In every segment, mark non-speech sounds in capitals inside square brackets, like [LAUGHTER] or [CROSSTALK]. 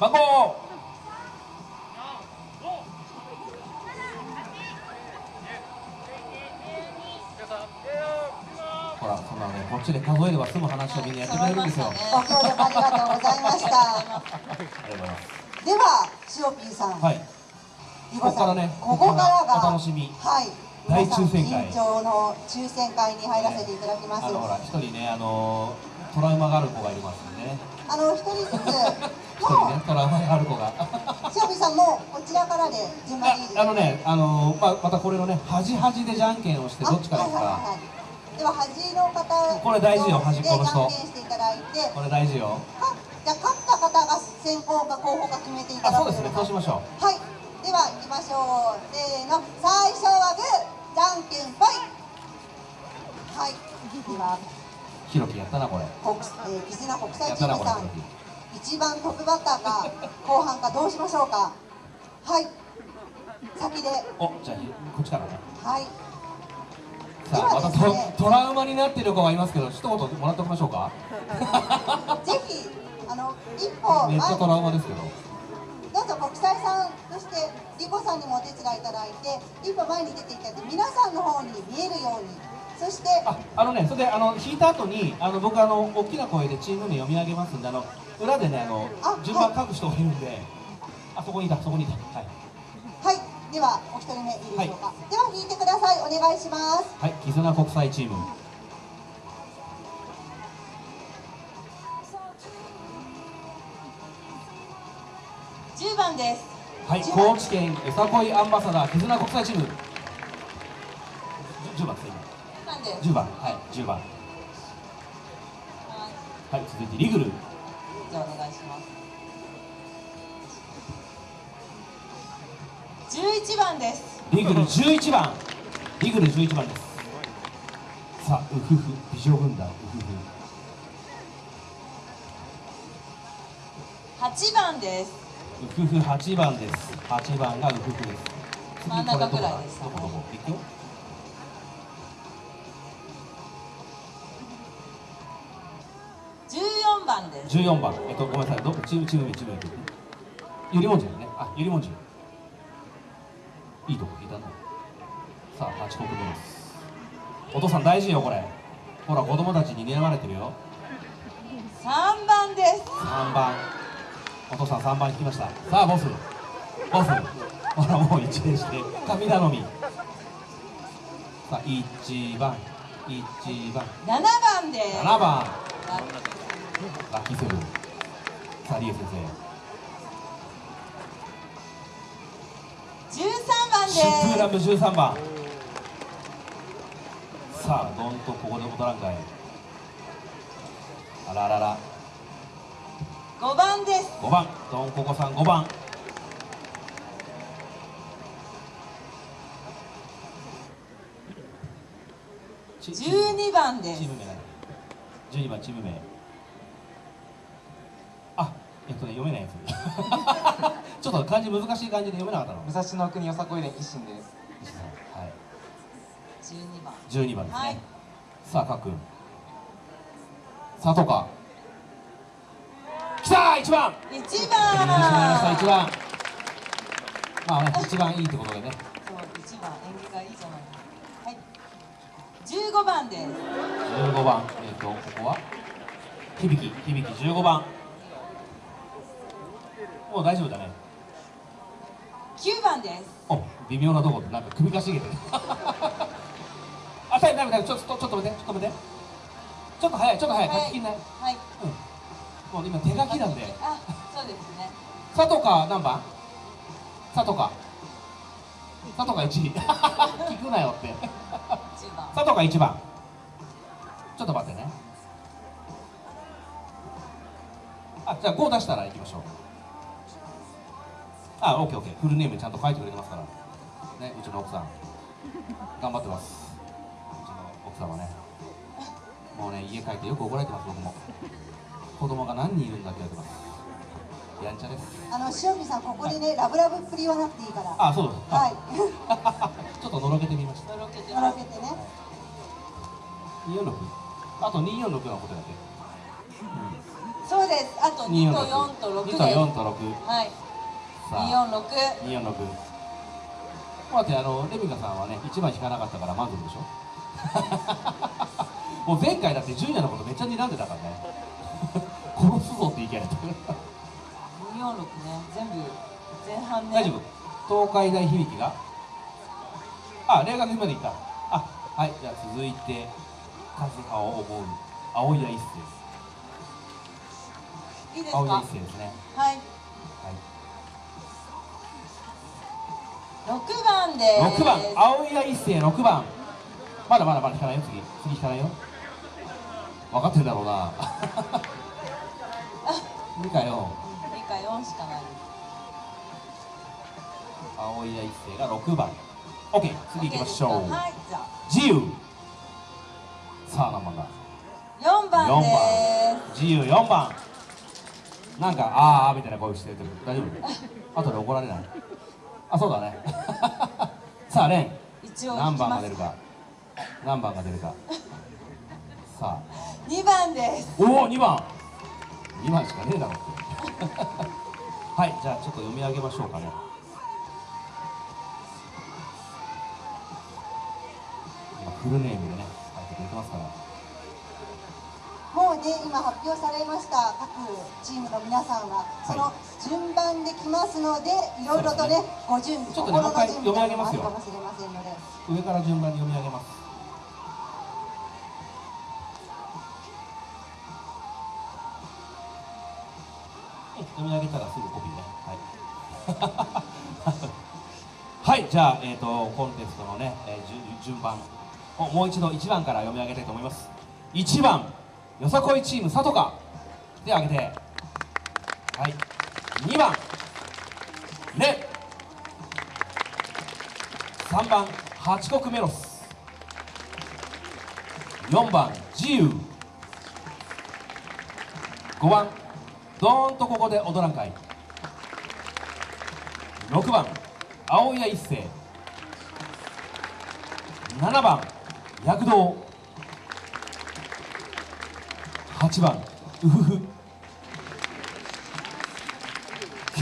番号。ほらそんなのねこっちで数えれば済む話をみんなやってくれるんですよ。ご協力ありがとうございました。ありがとうございますではしおぴーさん、はいここからねここからがお楽しみ。はい。大抽選会。緊張の抽選会に入らせていただきます。あのほら一人ねあのトラウマがある子がいますんでね。あの一人ずつ一人もねトラウマがある子が。うしおさんもこちらからで順番でいいですああのねあのまあまたこれのね端々でじゃんけんをしてどっちからですか。あはいはいはいはい。では端の方これ大事よ端っこの人。でじゃんけんしていただいて。これ大事よ。かじゃあ勝った方が先方か後方か決めていただく。あそうですね。そうしましょう。はい。では行きましょう。せーの。最初はグー。じゃんけんぽいはい。では。ひろきやったなこれ。国、えー、絆国際やったなこれチームさん一番トップバッターか後半かどうしましょうか。はい。先で。おじゃあひこっちからねはい。さあまたトトラウマになってる子がいますけど一言もらっておきましょうか。[LAUGHS] ぜひあの一歩めっちゃトラウマですけど。どうぞ国際さんとしてリコさんにもお手伝いいただいて一歩前に出ていただいて皆さんの方に見えるように。そしてああのねそれであの引いた後にあの僕あの大きな声でチーム名読み上げますんであの裏でねあのあ順番書く人がいるんで、あそこにいたそこにいた。はい。はい。ではお一人目いいでしょうか、では引いてください。お願いします。はい。絆国際チーム。10番です。はい。10番高知県よさこいアンバサダー絆国際チーム。じゅ10番です。ね10番です。今10番はい。10番はい。続いてリグルじゃあお願いします。11番です。リグル11番リグル11番です。さあウフフ。美女軍団ウフフ。8番です。ウフフ8番です。8番がウフフです。次真ん中くらいですこれどこだどこどこ行くよ14番です14番。えっとごめんなさい。どチームチーム名チーム名ゆりもんじゅうね。あゆりもんじゅういいとこ聞いたな。さあ8国目です。お父さん大事よこれ。ほら子供たちに睨まれてるよ。3番です。3番。お父さん3番引きました。さあボス。ボス。ほらもう一礼して。神頼み。さあ1番。1番。7番です。7番ラッキーセブンさあリエ先生。13番シップーラでム13番。さあどんとここで踊らんかい。あらあらら。す5番です。5番。どんここさん5番。チチーム12番です。チーム名。12番チーム名。あえっとね読めないやつ。[LAUGHS] ちょっと漢字難しい漢字で読めなかったの。武蔵の国よさこい連一心です。石田さんはい。12番。12番ですね、はい。さあかっくん。さあとかきたー1番。1よろしくお願いします。1番番。まあね一番いいってことでね。そう1番縁起がいいじゃない。はい。15番です。15番。えっ、とここは？響き響き。15番もう大丈夫だね。9番です。お微妙なとこでなんか首かしげてる。[LAUGHS] あタイムタイムタイムちょっとちょっと待ってちょっと待って。ちょっと早いちょっと早い書ききんない、はい。うん。もう今手書きなんで。あそうですね。[LAUGHS] 佐藤か何番？佐藤か。佐藤か1 [LAUGHS] 聞くなよって。10番。佐藤が1番。ちょっと待ってね。あじゃあ5出したら行きましょうあオッケーオッケーフルネームちゃんと書いてくれてますから。ねうちの奥さん。頑張ってます。うちの奥さんはね。もうね家帰ってよく怒られてます僕も。子供が何人いるんだって言われてます。やんちゃです。あの塩見さんここでねラブラブっぷり言わなくていいから。はあそうですい。[LAUGHS] ちょっとのろけてみました。とろけて。のろけてね。246あと246のことだけそうでです。あと2と4と6 2で。すと4と6はい246 246待ってあのレミカさんはね1番引かなかったから満足でしょ？[LAUGHS] もう前回だってジュニアのことめっちゃ睨んでたからね。[LAUGHS] 殺すぞって言い切られた。246ね。全部前半ね。大丈夫？東海大響きが？あ霊学まで行った。あはいじゃあ続いて数派を思う青谷一世です。いいですか？青谷一世ですね。はい番で。す6番。青谷一世6番。まだまだまだ引かないよ。次。次引かないよ。分かってるだろうな。2か4 2か4しかない。青谷一世が6番。OK 次行きましょう、はい自由。さあ何番だ。4番4で番。自由4番。なんかあーあーみたいな声してるけど大丈夫？[LAUGHS] 後で怒られない？あそうだねさあレン。す一応何番が出るか。何番が出るか。さあ。2番です。おお2番。2番しかねえだろって。はいじゃあちょっと読み上げましょうかね。今フルネームでね書いてくれてますから。もうね今発表されました各チームの皆さんはその順番で来ますのでいろいろとねご準備ちょっとね心の準備などもあもう一回読み上げますよ。るかもしれませんので。上から順番に読み上げます。はい読み上げたらすぐコピーね。はい。[LAUGHS] はいじゃあ、えー、とコンテストのね、えー順順番。をもう一度1番から読み上げたいと思います。1番よさこいチーム佐藤か。手を挙げて。はい2番。レ3番八国メロス。4番自由。5番どーんとここで踊らんかい。6番青谷一世。7番躍動。8番ウフフ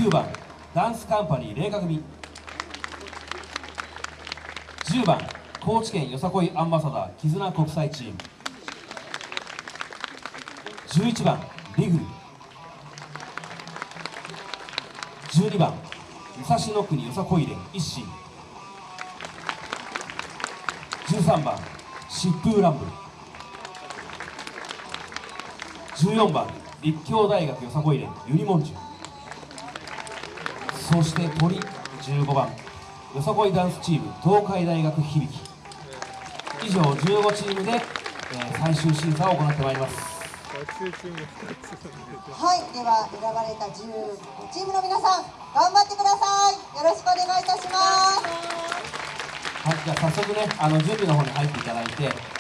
9番ダンスカンパニー霊華組。10番高知県よさこいアンバサダー絆国際チーム。11番リグ12番武蔵野国よさこい連一心。13番疾風乱舞。14番立教大学よさこい連ユニモンジュ。そして鳥15番。よさこいダンスチーム東海大学響。き以上15チームで、えー最終審査を行ってまいります。はいでは選ばれた15チームの皆さん頑張ってください。よろしくお願いいたします。はいじゃあ早速ねあの準備の方に入っていただいて